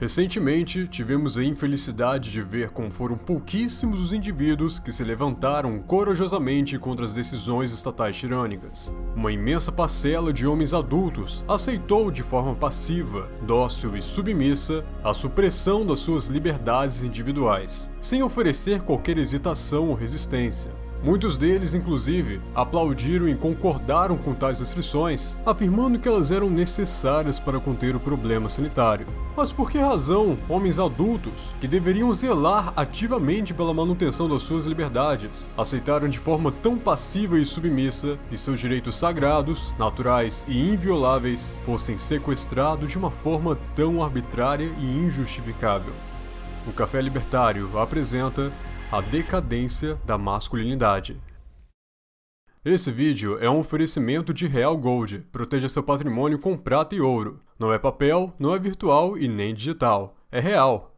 Recentemente, tivemos a infelicidade de ver como foram pouquíssimos os indivíduos que se levantaram corajosamente contra as decisões estatais tirânicas. Uma imensa parcela de homens adultos aceitou de forma passiva, dócil e submissa a supressão das suas liberdades individuais, sem oferecer qualquer hesitação ou resistência. Muitos deles, inclusive, aplaudiram e concordaram com tais restrições, afirmando que elas eram necessárias para conter o problema sanitário. Mas por que razão homens adultos, que deveriam zelar ativamente pela manutenção das suas liberdades, aceitaram de forma tão passiva e submissa que seus direitos sagrados, naturais e invioláveis fossem sequestrados de uma forma tão arbitrária e injustificável? O Café Libertário apresenta a decadência da masculinidade. Esse vídeo é um oferecimento de Real Gold. Proteja seu patrimônio com prata e ouro. Não é papel, não é virtual e nem digital. É real.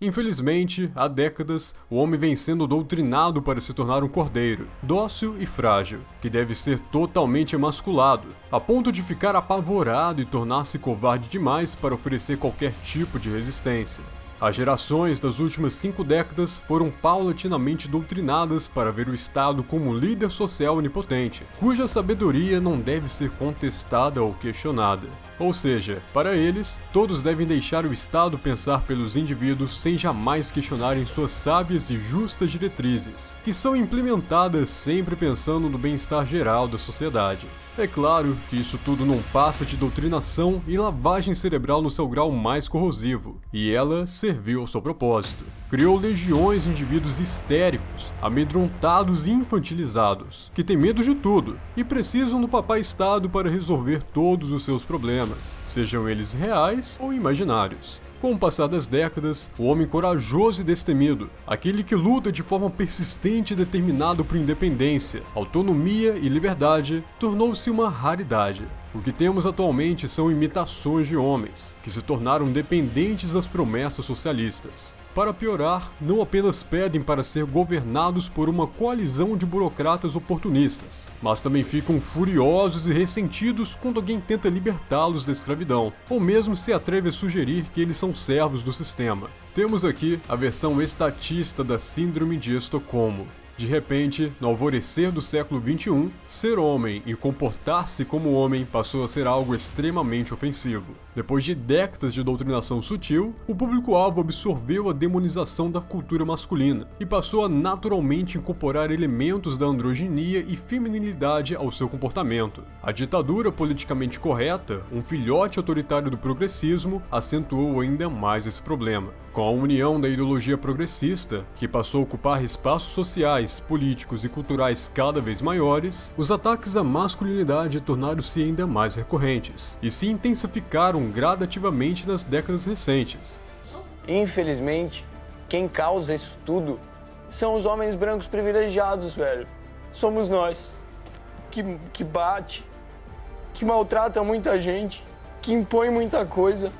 Infelizmente, há décadas, o homem vem sendo doutrinado para se tornar um cordeiro, dócil e frágil, que deve ser totalmente emasculado, a ponto de ficar apavorado e tornar-se covarde demais para oferecer qualquer tipo de resistência. As gerações das últimas cinco décadas foram paulatinamente doutrinadas para ver o Estado como líder social onipotente, cuja sabedoria não deve ser contestada ou questionada. Ou seja, para eles, todos devem deixar o Estado pensar pelos indivíduos sem jamais questionarem suas sábias e justas diretrizes, que são implementadas sempre pensando no bem-estar geral da sociedade. É claro que isso tudo não passa de doutrinação e lavagem cerebral no seu grau mais corrosivo, e ela serviu ao seu propósito. Criou legiões de indivíduos histéricos, amedrontados e infantilizados, que têm medo de tudo e precisam do papai Estado para resolver todos os seus problemas, sejam eles reais ou imaginários. Com o passar das décadas, o homem corajoso e destemido, aquele que luta de forma persistente e determinado por independência, autonomia e liberdade, tornou-se uma raridade. O que temos atualmente são imitações de homens, que se tornaram dependentes das promessas socialistas. Para piorar, não apenas pedem para ser governados por uma coalizão de burocratas oportunistas, mas também ficam furiosos e ressentidos quando alguém tenta libertá-los da escravidão, ou mesmo se atreve a sugerir que eles são servos do sistema. Temos aqui a versão estatista da Síndrome de Estocolmo, de repente, no alvorecer do século XXI, ser homem e comportar-se como homem passou a ser algo extremamente ofensivo. Depois de décadas de doutrinação sutil, o público-alvo absorveu a demonização da cultura masculina e passou a naturalmente incorporar elementos da androginia e feminilidade ao seu comportamento. A ditadura politicamente correta, um filhote autoritário do progressismo, acentuou ainda mais esse problema. Com a união da ideologia progressista, que passou a ocupar espaços sociais, políticos e culturais cada vez maiores, os ataques à masculinidade tornaram-se ainda mais recorrentes e se intensificaram gradativamente nas décadas recentes. Infelizmente, quem causa isso tudo são os homens brancos privilegiados, velho. Somos nós. Que, que bate, que maltrata muita gente, que impõe muita coisa.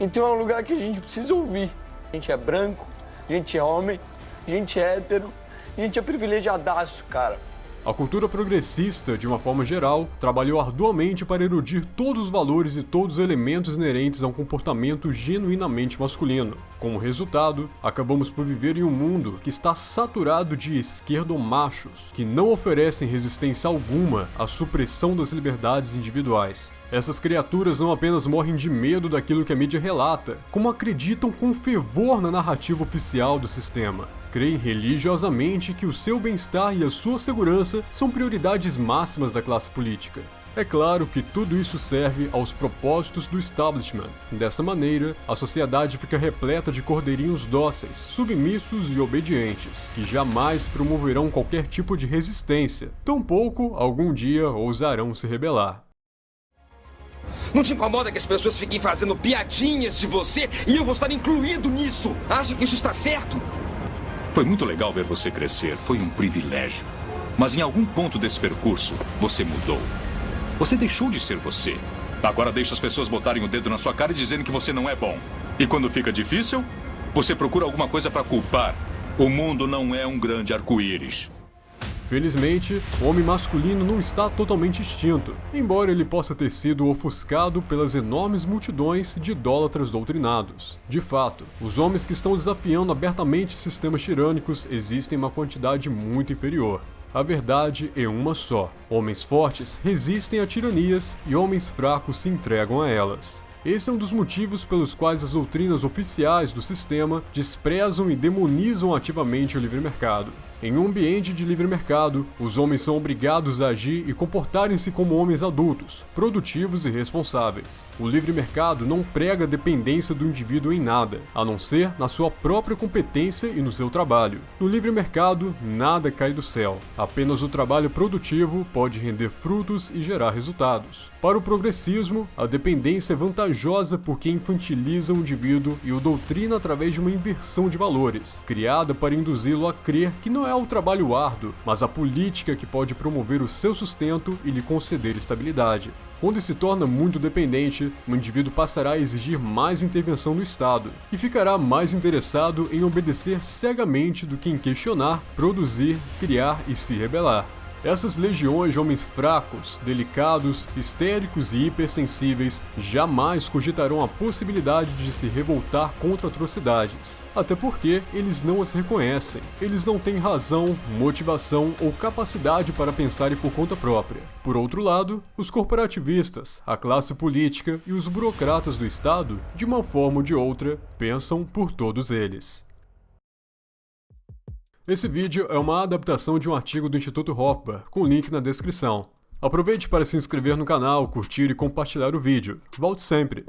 Então é um lugar que a gente precisa ouvir. A gente é branco, a gente é homem, a gente é hétero, a gente é privilegiadaço, cara. A cultura progressista, de uma forma geral, trabalhou arduamente para erudir todos os valores e todos os elementos inerentes a um comportamento genuinamente masculino. Como resultado, acabamos por viver em um mundo que está saturado de esquerdomachos, que não oferecem resistência alguma à supressão das liberdades individuais. Essas criaturas não apenas morrem de medo daquilo que a mídia relata, como acreditam com fervor na narrativa oficial do sistema creem religiosamente que o seu bem-estar e a sua segurança são prioridades máximas da classe política. É claro que tudo isso serve aos propósitos do establishment. Dessa maneira, a sociedade fica repleta de cordeirinhos dóceis, submissos e obedientes, que jamais promoverão qualquer tipo de resistência, tampouco algum dia ousarão se rebelar. Não te incomoda que as pessoas fiquem fazendo piadinhas de você e eu vou estar incluído nisso? Acha que isso está certo? Foi muito legal ver você crescer, foi um privilégio. Mas em algum ponto desse percurso, você mudou. Você deixou de ser você. Agora deixa as pessoas botarem o dedo na sua cara e dizendo que você não é bom. E quando fica difícil, você procura alguma coisa para culpar. O mundo não é um grande arco-íris. Felizmente, o homem masculino não está totalmente extinto, embora ele possa ter sido ofuscado pelas enormes multidões de idólatras doutrinados. De fato, os homens que estão desafiando abertamente sistemas tirânicos existem em uma quantidade muito inferior. A verdade é uma só: homens fortes resistem a tiranias e homens fracos se entregam a elas. Esse é um dos motivos pelos quais as doutrinas oficiais do sistema desprezam e demonizam ativamente o livre mercado. Em um ambiente de livre mercado, os homens são obrigados a agir e comportarem-se como homens adultos, produtivos e responsáveis. O livre mercado não prega dependência do indivíduo em nada, a não ser na sua própria competência e no seu trabalho. No livre mercado, nada cai do céu. Apenas o trabalho produtivo pode render frutos e gerar resultados. Para o progressismo, a dependência é vantajosa porque infantiliza o indivíduo e o doutrina através de uma inversão de valores, criada para induzi-lo a crer que não é o trabalho árduo, mas a política que pode promover o seu sustento e lhe conceder estabilidade. Quando se torna muito dependente, o indivíduo passará a exigir mais intervenção do Estado e ficará mais interessado em obedecer cegamente do que em questionar, produzir, criar e se rebelar. Essas legiões de homens fracos, delicados, histéricos e hipersensíveis jamais cogitarão a possibilidade de se revoltar contra atrocidades, até porque eles não as reconhecem. Eles não têm razão, motivação ou capacidade para pensarem por conta própria. Por outro lado, os corporativistas, a classe política e os burocratas do Estado, de uma forma ou de outra, pensam por todos eles. Esse vídeo é uma adaptação de um artigo do Instituto Hofbauer, com link na descrição. Aproveite para se inscrever no canal, curtir e compartilhar o vídeo. Volte sempre!